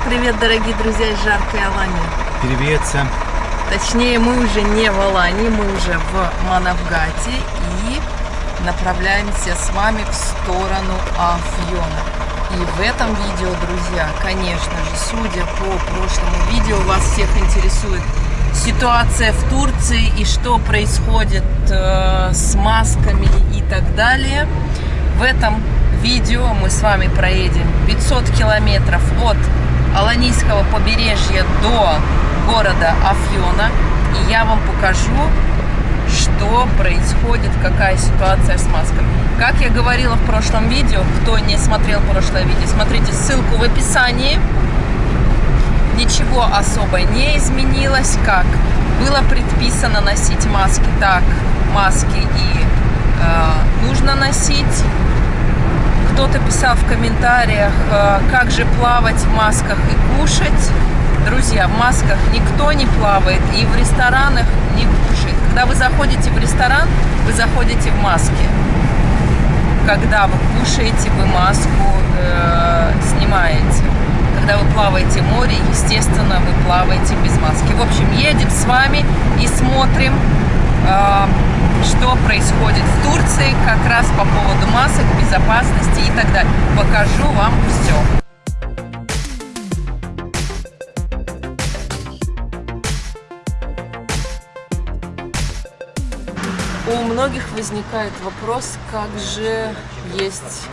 Всем привет, дорогие друзья из жаркой Алании. Привет всем. Точнее, мы уже не в Алании, мы уже в Манавгате и направляемся с вами в сторону Афьона. И в этом видео, друзья, конечно же, судя по прошлому видео, вас всех интересует ситуация в Турции и что происходит э, с масками и так далее. В этом видео мы с вами проедем 500 километров от Аланийского побережья до города Афьона. И я вам покажу, что происходит, какая ситуация с масками. Как я говорила в прошлом видео, кто не смотрел прошлое видео, смотрите ссылку в описании. Ничего особо не изменилось, как было предписано носить маски, так маски и э, нужно носить кто-то писал в комментариях, э, как же плавать в масках и кушать. Друзья, в масках никто не плавает и в ресторанах не кушает. Когда вы заходите в ресторан, вы заходите в маске. Когда вы кушаете, вы маску э, снимаете. Когда вы плаваете в море, естественно, вы плаваете без маски. В общем, едем с вами и смотрим что происходит в Турции как раз по поводу масок, безопасности и так далее. Покажу вам все. У многих возникает вопрос, как же есть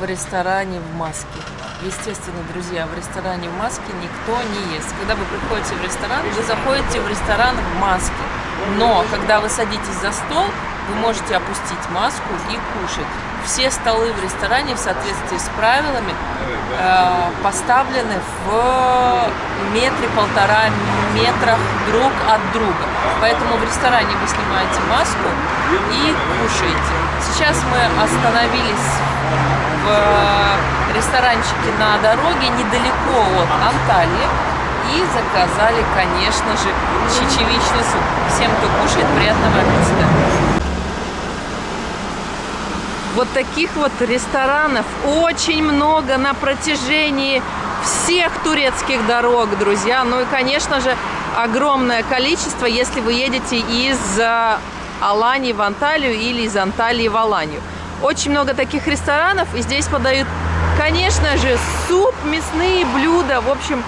в ресторане в маске. Естественно, друзья, в ресторане в маске никто не ест. Когда вы приходите в ресторан, вы заходите в ресторан в маске. Но когда вы садитесь за стол, вы можете опустить маску и кушать. Все столы в ресторане в соответствии с правилами э, поставлены в метре полтора метрах друг от друга. Поэтому в ресторане вы снимаете маску и кушаете. Сейчас мы остановились в ресторанчике на дороге недалеко от Анталии и заказали, конечно же, чечевичный суп. Всем, кто кушает, приятного аппетита! Вот таких вот ресторанов очень много на протяжении всех турецких дорог, друзья. Ну и, конечно же, огромное количество, если вы едете из Алании в Анталию или из Анталии в Аланию. Очень много таких ресторанов, и здесь подают, конечно же, суп, мясные блюда, в общем,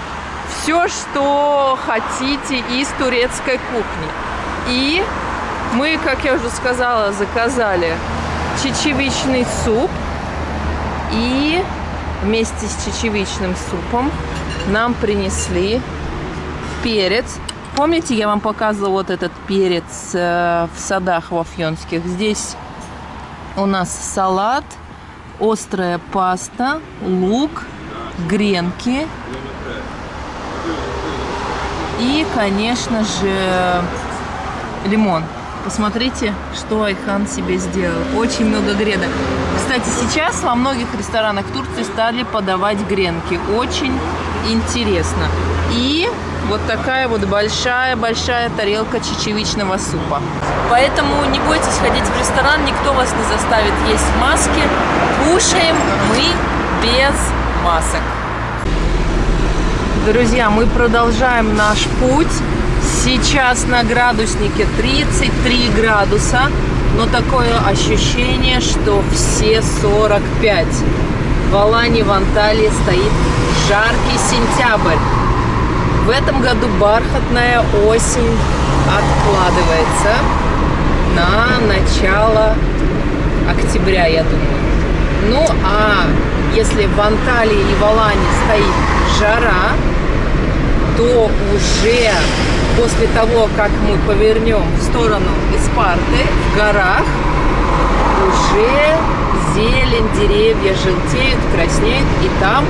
все, что хотите из турецкой кухни. И мы, как я уже сказала, заказали чечевичный суп. И вместе с чечевичным супом нам принесли перец. Помните, я вам показывала вот этот перец э, в садах вафьонских? Здесь у нас салат, острая паста, лук, гренки и, конечно же, лимон. Посмотрите, что Айхан себе сделал. Очень много гренок. Кстати, сейчас во многих ресторанах Турции стали подавать гренки. Очень интересно. И вот такая вот большая-большая тарелка чечевичного супа. Поэтому не бойтесь ходить в ресторан, никто вас не заставит есть в маске. Кушаем мы без масок. Друзья, мы продолжаем наш путь. Сейчас на градуснике 33 градуса, но такое ощущение, что все 45. В Алане, в Анталии стоит жаркий сентябрь. В этом году бархатная осень откладывается на начало октября, я думаю. Ну, а если в Анталии и в стоит жара, то уже после того, как мы повернем в сторону Испарты, в горах, уже зелень, деревья желтеют, краснеют, и там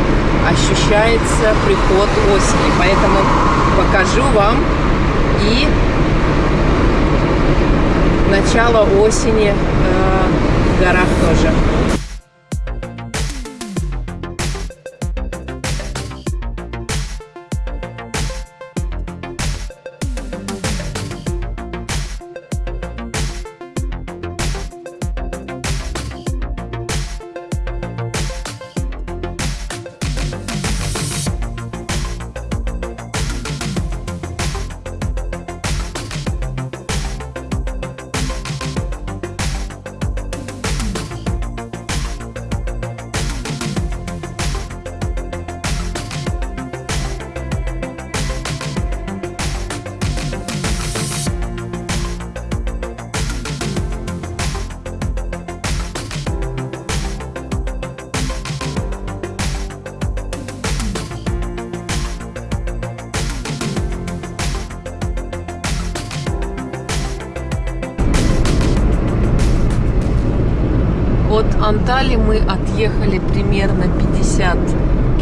ощущается приход осени. Поэтому покажу вам и начало осени э, в горах тоже. Антали мы отъехали примерно 50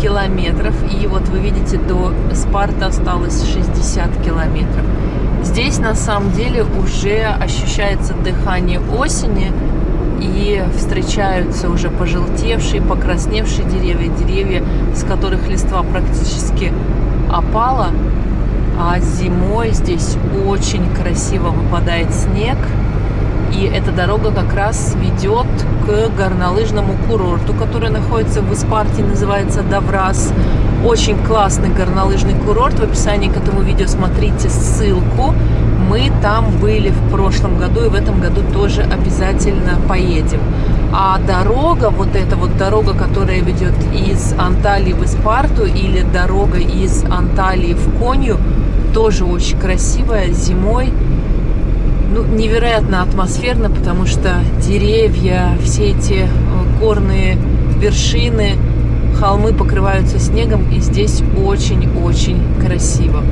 километров. И вот вы видите, до Спарта осталось 60 километров. Здесь на самом деле уже ощущается дыхание осени и встречаются уже пожелтевшие, покрасневшие деревья, деревья, с которых листва практически опала. А зимой здесь очень красиво выпадает снег. И эта дорога как раз ведет к горнолыжному курорту, который находится в Испарте, называется Даврас. Очень классный горнолыжный курорт. В описании к этому видео смотрите ссылку. Мы там были в прошлом году и в этом году тоже обязательно поедем. А дорога, вот эта вот дорога, которая ведет из Анталии в Испарту или дорога из Анталии в Конью, тоже очень красивая зимой ну, невероятно атмосферно, потому что деревья, все эти э, горные вершины, холмы покрываются снегом, и здесь очень-очень красиво.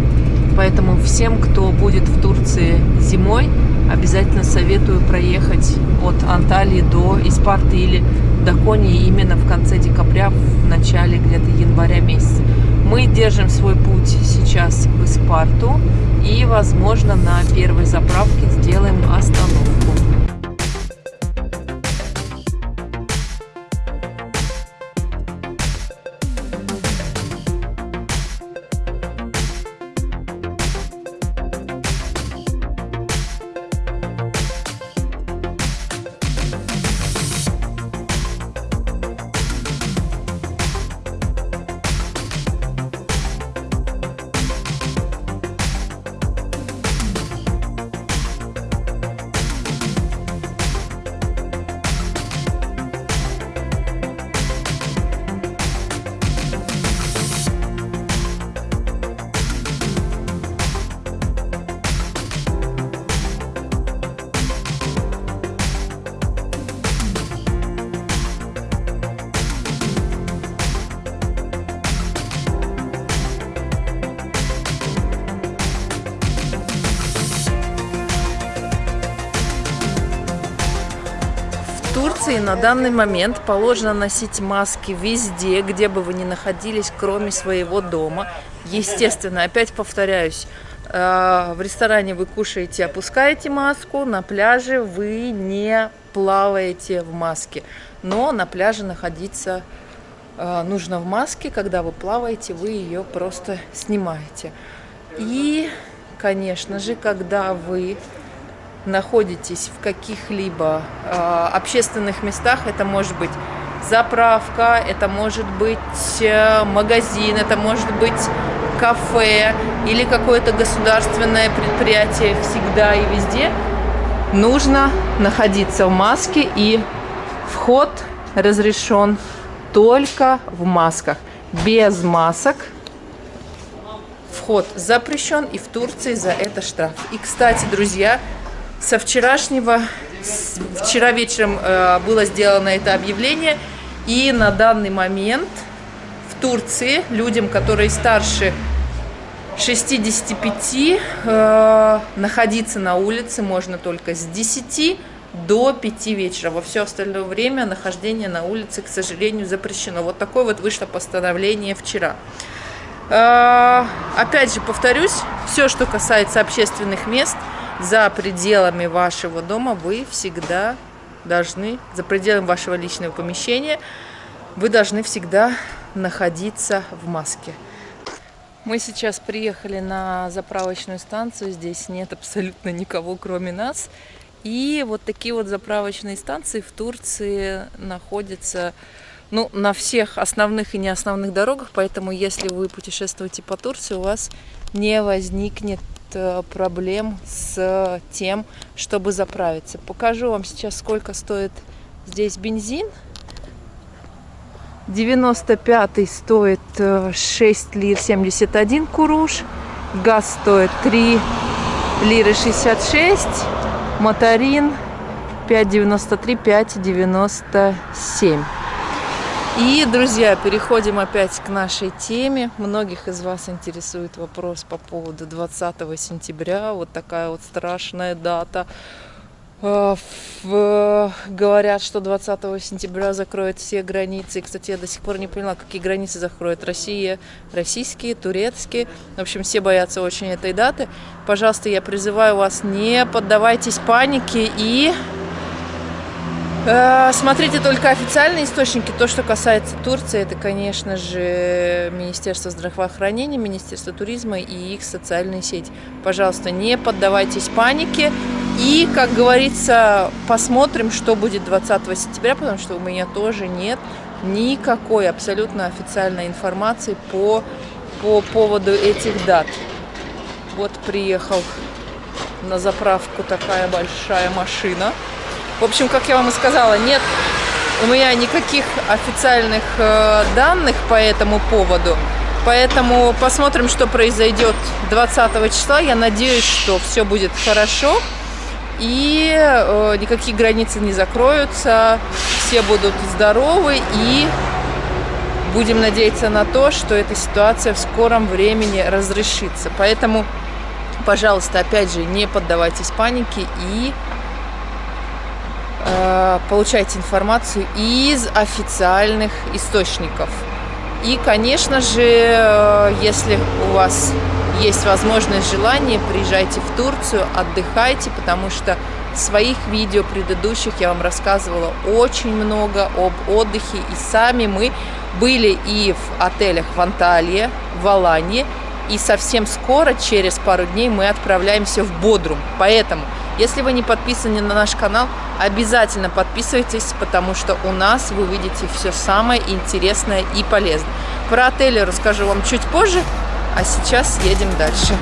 Поэтому всем, кто будет в Турции зимой, обязательно советую проехать от Анталии до Испарты или до Кони именно в конце декабря, в начале где-то января месяца. Мы держим свой путь сейчас в Испарту и, возможно, на первой заправке сделаем остановку. Турции на данный момент положено носить маски везде, где бы вы ни находились, кроме своего дома. Естественно, опять повторяюсь, э, в ресторане вы кушаете, опускаете маску, на пляже вы не плаваете в маске. Но на пляже находиться э, нужно в маске, когда вы плаваете, вы ее просто снимаете. И, конечно же, когда вы находитесь в каких-либо э, общественных местах, это может быть заправка, это может быть э, магазин, это может быть кафе или какое-то государственное предприятие всегда и везде, нужно находиться в маске и вход разрешен только в масках. Без масок вход запрещен и в Турции за это штраф. И, кстати, друзья, со вчерашнего, вчера вечером э, было сделано это объявление, и на данный момент в Турции людям, которые старше 65, э, находиться на улице можно только с 10 до 5 вечера. Во все остальное время нахождение на улице, к сожалению, запрещено. Вот такое вот вышло постановление вчера. Э, опять же, повторюсь, все, что касается общественных мест – за пределами вашего дома вы всегда должны, за пределами вашего личного помещения, вы должны всегда находиться в маске. Мы сейчас приехали на заправочную станцию, здесь нет абсолютно никого, кроме нас. И вот такие вот заправочные станции в Турции находятся ну, на всех основных и не основных дорогах, поэтому если вы путешествуете по Турции, у вас не возникнет проблем с тем, чтобы заправиться. Покажу вам сейчас, сколько стоит здесь бензин. 95 стоит 6 лир 71 куруш. Газ стоит 3 лиры 66. Моторин 5,93, 5,97. И, друзья, переходим опять к нашей теме. Многих из вас интересует вопрос по поводу 20 сентября. Вот такая вот страшная дата. Э, в, говорят, что 20 сентября закроют все границы. И, кстати, я до сих пор не поняла, какие границы закроют. Россия, российские, турецкие. В общем, все боятся очень этой даты. Пожалуйста, я призываю вас, не поддавайтесь панике и Э, смотрите только официальные источники. То, что касается Турции, это, конечно же, Министерство здравоохранения, Министерство туризма и их социальные сети. Пожалуйста, не поддавайтесь панике. И, как говорится, посмотрим, что будет 20 сентября, потому что у меня тоже нет никакой абсолютно официальной информации по, по поводу этих дат. Вот приехал на заправку такая большая машина. В общем, как я вам и сказала, нет у меня никаких официальных э, данных по этому поводу. Поэтому посмотрим, что произойдет 20 числа. Я надеюсь, что все будет хорошо. И э, никакие границы не закроются. Все будут здоровы. И будем надеяться на то, что эта ситуация в скором времени разрешится. Поэтому, пожалуйста, опять же, не поддавайтесь панике и получайте информацию из официальных источников. И, конечно же, э, если у вас есть возможность, желание, приезжайте в Турцию, отдыхайте, потому что своих видео предыдущих я вам рассказывала очень много об отдыхе. И сами мы были и в отелях в Анталии, в Алании. И совсем скоро, через пару дней, мы отправляемся в Бодрум. Поэтому если вы не подписаны на наш канал, обязательно подписывайтесь, потому что у нас вы увидите все самое интересное и полезное. Про отели расскажу вам чуть позже, а сейчас едем дальше.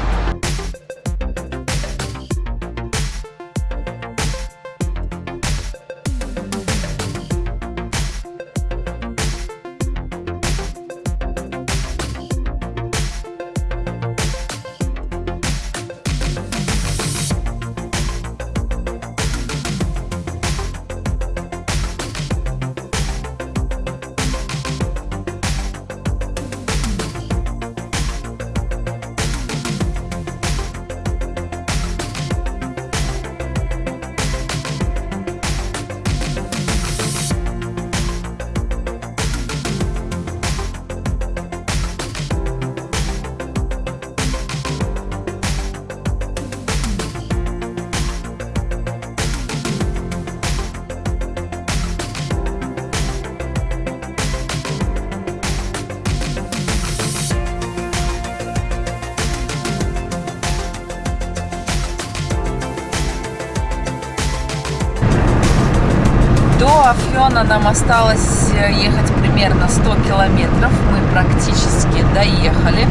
Афьона нам осталось э, ехать примерно 100 километров. Мы практически доехали.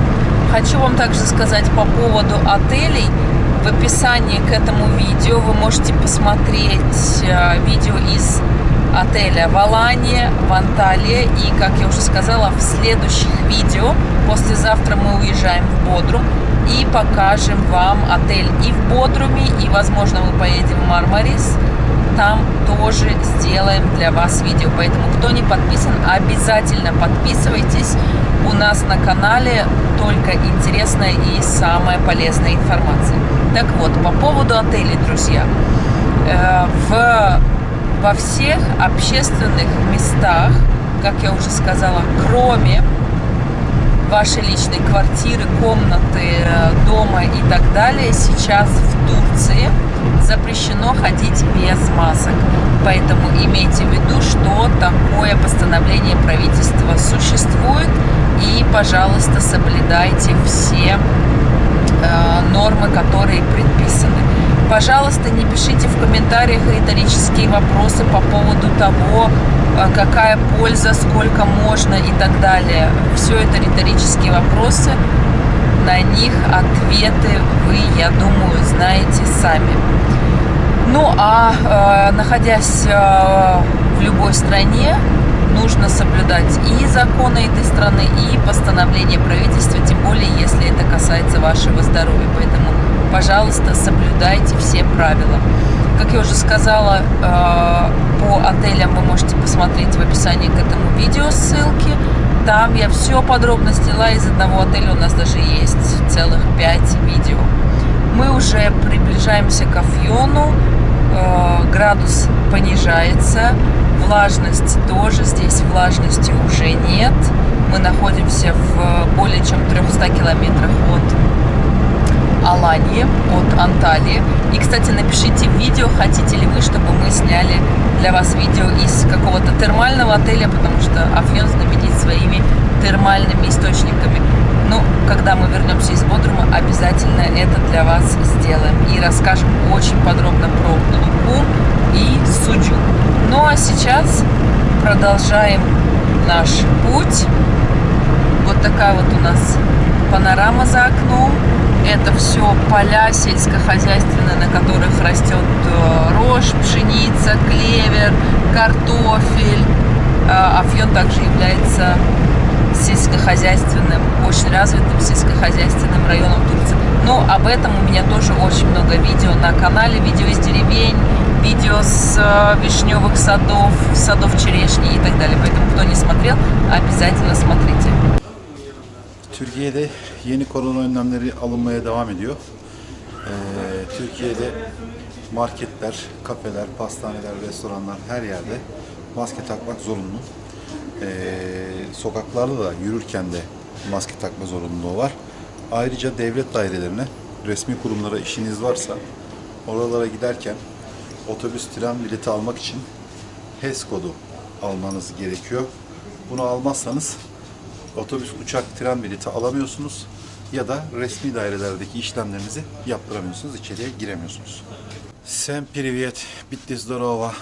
Хочу вам также сказать по поводу отелей. В описании к этому видео вы можете посмотреть э, видео из отеля в Алане, в Анталии. И, как я уже сказала, в следующих видео, послезавтра мы уезжаем в Бодрум и покажем вам отель и в Бодруме, и, возможно, мы поедем в Мармарис там тоже сделаем для вас видео. Поэтому, кто не подписан, обязательно подписывайтесь. У нас на канале только интересная и самая полезная информация. Так вот, по поводу отелей, друзья. Э, в, во всех общественных местах, как я уже сказала, кроме вашей личной квартиры, комнаты, э, дома и так далее, сейчас в Турции – запрещено ходить без масок. Поэтому имейте в виду, что такое постановление правительства существует. И, пожалуйста, соблюдайте все э, нормы, которые предписаны. Пожалуйста, не пишите в комментариях риторические вопросы по поводу того, э, какая польза, сколько можно и так далее. Все это риторические вопросы. На них ответы вы, я думаю, знаете сами. Ну а э, находясь э, в любой стране, нужно соблюдать и законы этой страны, и постановления правительства, тем более, если это касается вашего здоровья. Поэтому, пожалуйста, соблюдайте все правила. Как я уже сказала, э, по отелям вы можете посмотреть в описании к этому видео ссылки. Там я все подробно сняла из одного отеля, у нас даже есть целых 5 видео. Мы уже приближаемся к Афьону. э, градус понижается, влажность тоже, здесь влажности уже нет. Мы находимся в более чем 300 километрах от Алании, от Анталии. И, кстати, напишите в видео, хотите ли вы, чтобы мы сняли для вас видео из какого-то термального отеля, потому что Афьон знаменит своими термальными источниками. Ну, когда мы вернемся из Бодрума, обязательно это для вас сделаем. И расскажем очень подробно про Луку и Суджу. Ну, а сейчас продолжаем наш путь. Вот такая вот у нас панорама за окном. Это все поля сельскохозяйственные, на которых растет э, рожь, пшеница, клевер, картофель. Э, Афьон также является сельскохозяйственным, очень развитым сельскохозяйственным районом Турции. Но об этом у меня тоже очень много видео на канале, видео из деревень, видео с э, вишневых садов, садов черешни и так далее. Поэтому, кто не смотрел, обязательно смотрите. Türkiye'de yeni korona önlemleri alınmaya devam ediyor. Ee, Türkiye'de marketler, kafeler, pastaneler, restoranlar her yerde maske takmak zorunlu. Ee, sokaklarda da yürürken de maske takma zorunluluğu var. Ayrıca devlet dairelerine, resmi kurumlara işiniz varsa oralara giderken otobüs, tren bileti almak için HES kodu almanız gerekiyor. Bunu almazsanız otobüs, uçak, tren bileti alamıyorsunuz ya da resmi dairelerdeki işlemlerinizi yaptıramıyorsunuz, içeriye giremiyorsunuz. Всем привет, Битти здорово.